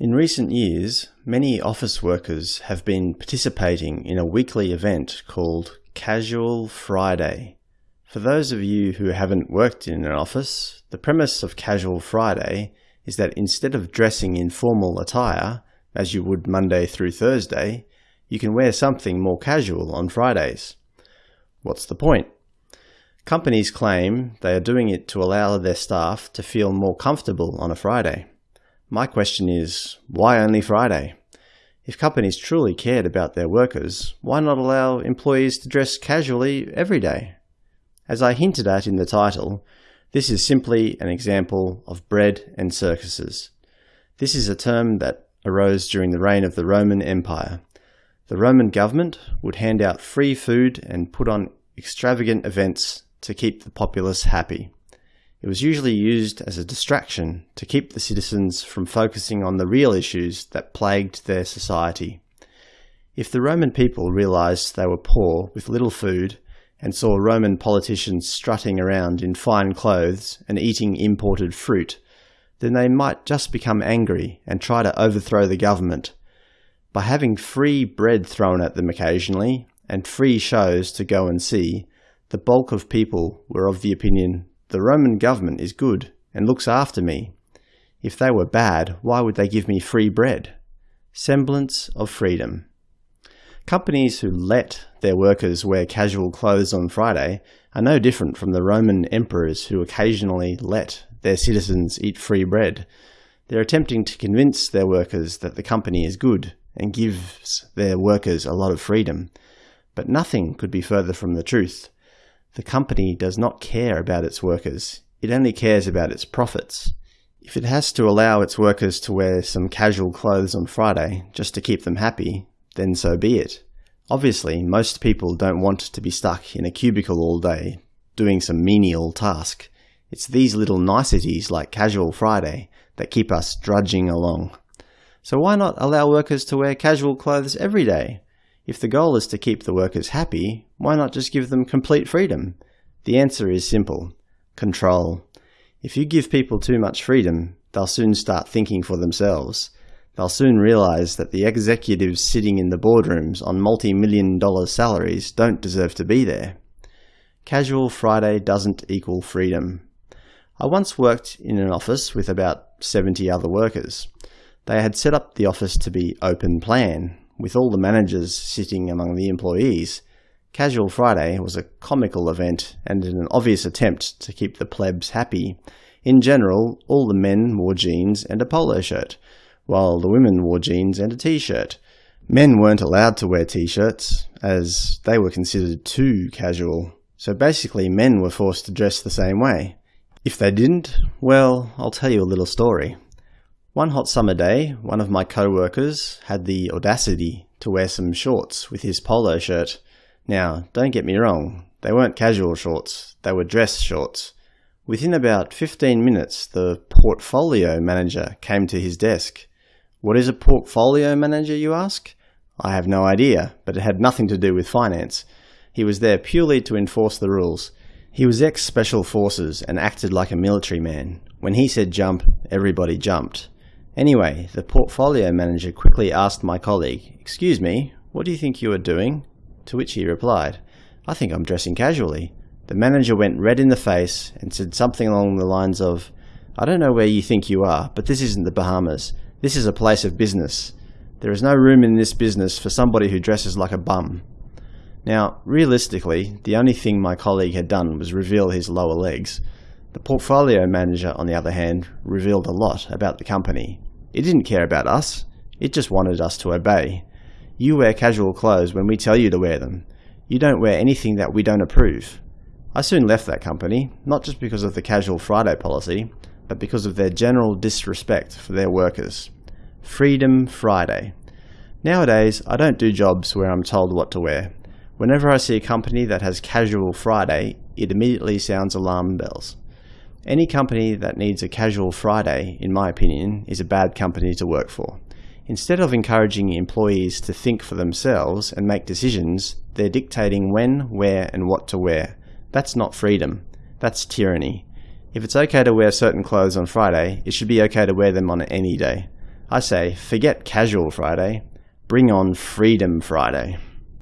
In recent years, many office workers have been participating in a weekly event called Casual Friday. For those of you who haven't worked in an office, the premise of Casual Friday is that instead of dressing in formal attire, as you would Monday through Thursday, you can wear something more casual on Fridays. What's the point? Companies claim they are doing it to allow their staff to feel more comfortable on a Friday. My question is, why only Friday? If companies truly cared about their workers, why not allow employees to dress casually every day? As I hinted at in the title, this is simply an example of bread and circuses. This is a term that arose during the reign of the Roman Empire. The Roman government would hand out free food and put on extravagant events to keep the populace happy. It was usually used as a distraction to keep the citizens from focusing on the real issues that plagued their society. If the Roman people realized they were poor with little food and saw Roman politicians strutting around in fine clothes and eating imported fruit, then they might just become angry and try to overthrow the government. By having free bread thrown at them occasionally and free shows to go and see, the bulk of people were of the opinion the Roman government is good and looks after me. If they were bad, why would they give me free bread? Semblance of freedom. Companies who let their workers wear casual clothes on Friday are no different from the Roman emperors who occasionally let their citizens eat free bread. They're attempting to convince their workers that the company is good and gives their workers a lot of freedom. But nothing could be further from the truth. The company does not care about its workers. It only cares about its profits. If it has to allow its workers to wear some casual clothes on Friday just to keep them happy, then so be it. Obviously, most people don't want to be stuck in a cubicle all day doing some menial task. It's these little niceties like Casual Friday that keep us drudging along. So why not allow workers to wear casual clothes every day? If the goal is to keep the workers happy, why not just give them complete freedom? The answer is simple. Control. If you give people too much freedom, they'll soon start thinking for themselves. They'll soon realize that the executives sitting in the boardrooms on multi-million dollar salaries don't deserve to be there. Casual Friday doesn't equal freedom. I once worked in an office with about 70 other workers. They had set up the office to be open plan, with all the managers sitting among the employees, Casual Friday was a comical event and in an obvious attempt to keep the plebs happy. In general, all the men wore jeans and a polo shirt, while the women wore jeans and a t-shirt. Men weren't allowed to wear t-shirts, as they were considered too casual, so basically men were forced to dress the same way. If they didn't, well, I'll tell you a little story. One hot summer day, one of my co-workers had the audacity to wear some shorts with his polo shirt. Now, don't get me wrong, they weren't casual shorts, they were dress shorts. Within about 15 minutes, the portfolio manager came to his desk. What is a portfolio manager, you ask? I have no idea, but it had nothing to do with finance. He was there purely to enforce the rules. He was ex-special forces and acted like a military man. When he said jump, everybody jumped. Anyway, the portfolio manager quickly asked my colleague, Excuse me, what do you think you are doing? To which he replied, I think I'm dressing casually. The manager went red in the face and said something along the lines of, I don't know where you think you are, but this isn't the Bahamas. This is a place of business. There is no room in this business for somebody who dresses like a bum. Now, realistically, the only thing my colleague had done was reveal his lower legs. The portfolio manager, on the other hand, revealed a lot about the company. It didn't care about us. It just wanted us to obey. You wear casual clothes when we tell you to wear them. You don't wear anything that we don't approve. I soon left that company, not just because of the Casual Friday policy, but because of their general disrespect for their workers. Freedom Friday. Nowadays, I don't do jobs where I'm told what to wear. Whenever I see a company that has Casual Friday, it immediately sounds alarm bells. Any company that needs a casual Friday, in my opinion, is a bad company to work for. Instead of encouraging employees to think for themselves and make decisions, they're dictating when, where, and what to wear. That's not freedom. That's tyranny. If it's okay to wear certain clothes on Friday, it should be okay to wear them on any day. I say, forget Casual Friday, bring on Freedom Friday.